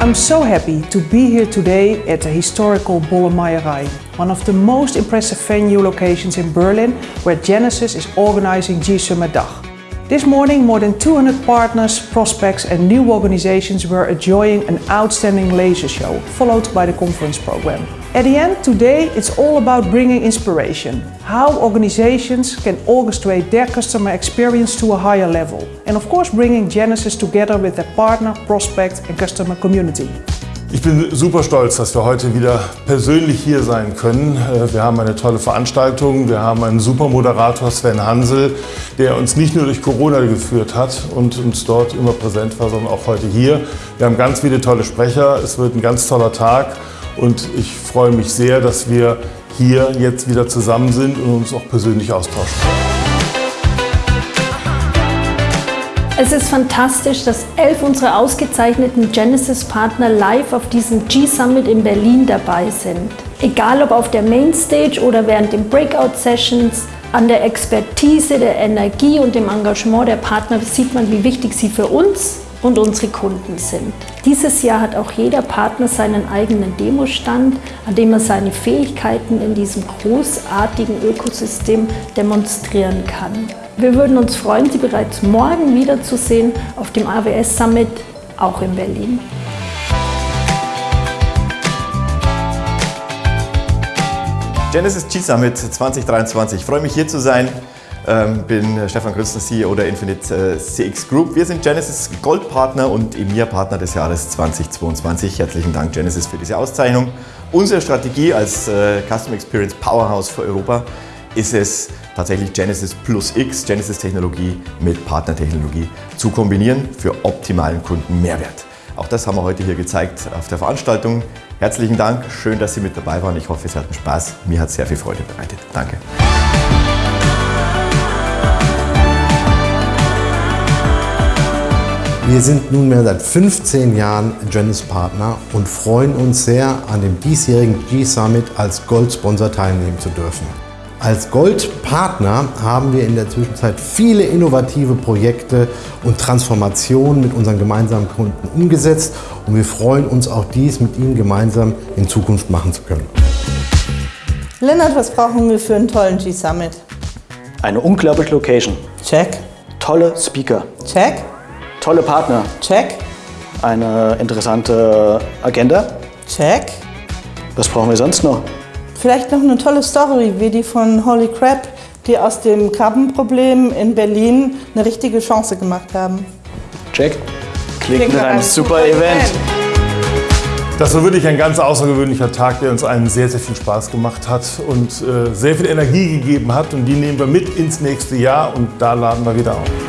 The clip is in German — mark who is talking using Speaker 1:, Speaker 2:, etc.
Speaker 1: I'm so happy to be here today at the historical Bollemeierei, one of the most impressive venue locations in Berlin where Genesis is organizing G-Summit Dach. This morning, more than 200 partners, prospects and new organizations were enjoying an outstanding laser show, followed by the conference program. At the end, today, it's all about bringing inspiration. How organizations can orchestrate their customer experience to a higher level. And of course, bringing Genesis together with their partner, prospect and customer community.
Speaker 2: Ich bin super stolz, dass wir heute wieder persönlich hier sein können. Äh, wir haben eine tolle Veranstaltung, wir haben einen super Moderator Sven Hansel, der uns nicht nur durch Corona geführt hat und uns dort immer präsent war, sondern auch heute hier. Wir haben ganz viele tolle Sprecher, es wird ein ganz toller Tag und ich freue mich sehr, dass wir hier jetzt wieder zusammen sind und uns auch persönlich austauschen.
Speaker 3: Es ist fantastisch, dass elf unserer ausgezeichneten Genesis-Partner live auf diesem G-Summit in Berlin dabei sind. Egal ob auf der Mainstage oder während den Breakout-Sessions, an der Expertise, der Energie und dem Engagement der Partner sieht man, wie wichtig sie für uns und unsere Kunden sind. Dieses Jahr hat auch jeder Partner seinen eigenen Demostand, an dem er seine Fähigkeiten in diesem großartigen Ökosystem demonstrieren kann. Wir würden uns freuen, Sie bereits morgen wiederzusehen auf dem AWS Summit, auch in Berlin.
Speaker 4: Genesis G-Summit 2023. Ich freue mich hier zu sein. Ähm, bin Stefan Grützner, CEO der Infinite äh, CX Group. Wir sind Genesis Goldpartner und EMEA-Partner des Jahres 2022. Herzlichen Dank Genesis für diese Auszeichnung. Unsere Strategie als äh, Customer Experience Powerhouse für Europa ist es tatsächlich Genesis Plus X, Genesis Technologie mit Partnertechnologie zu kombinieren für optimalen Kundenmehrwert. Auch das haben wir heute hier gezeigt auf der Veranstaltung. Herzlichen Dank, schön, dass Sie mit dabei waren. Ich hoffe, Sie hatten Spaß. Mir hat es sehr viel Freude bereitet. Danke.
Speaker 5: Wir sind nunmehr seit 15 Jahren Genesis Partner und freuen uns sehr, an dem diesjährigen G-Summit als Goldsponsor teilnehmen zu dürfen. Als Goldpartner haben wir in der Zwischenzeit viele innovative Projekte und Transformationen mit unseren gemeinsamen Kunden umgesetzt und wir freuen uns auch dies mit Ihnen gemeinsam in Zukunft machen zu können.
Speaker 6: Lennart, was brauchen wir für einen tollen G-Summit?
Speaker 7: Eine unglaubliche Location.
Speaker 6: Check.
Speaker 7: Tolle Speaker.
Speaker 6: Check.
Speaker 7: Tolle Partner.
Speaker 6: Check.
Speaker 7: Eine interessante Agenda.
Speaker 6: Check.
Speaker 7: Was brauchen wir sonst noch?
Speaker 6: Vielleicht noch eine tolle Story wie die von Holy Crap, die aus dem Krabbenproblem in Berlin eine richtige Chance gemacht haben.
Speaker 7: Check. Klingt nach einem super Event.
Speaker 2: Das war wirklich ein ganz außergewöhnlicher Tag, der uns allen sehr, sehr viel Spaß gemacht hat und äh, sehr viel Energie gegeben hat. Und die nehmen wir mit ins nächste Jahr und da laden wir wieder auf.